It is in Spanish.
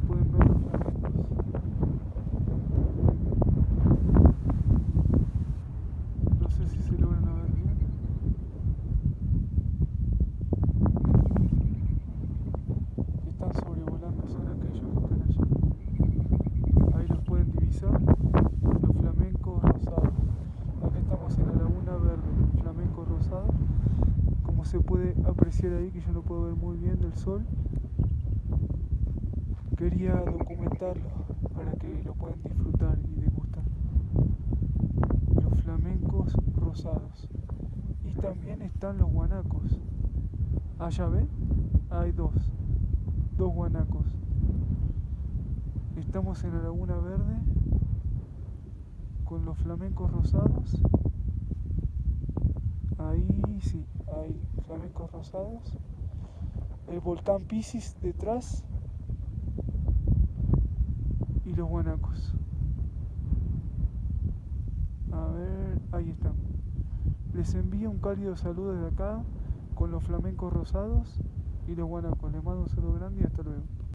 pueden ver los fragmentos. No sé si se logran a ver bien. Están sobrevolando son aquellos que están allí. Ahí los pueden divisar. Los flamencos rosados. Acá estamos en la laguna verde, flamenco rosado. Como se puede apreciar ahí, que yo no puedo ver muy bien del sol. Quería documentarlo para que lo puedan disfrutar y degustar. Los flamencos rosados. Y también están los guanacos. Allá ven, hay dos, dos guanacos. Estamos en la Laguna Verde con los flamencos rosados. Ahí sí, hay flamencos rosados. El volcán Pisces detrás. Y los guanacos. A ver, ahí están. Les envío un cálido saludo desde acá con los flamencos rosados y los guanacos. Les mando un saludo grande y hasta luego.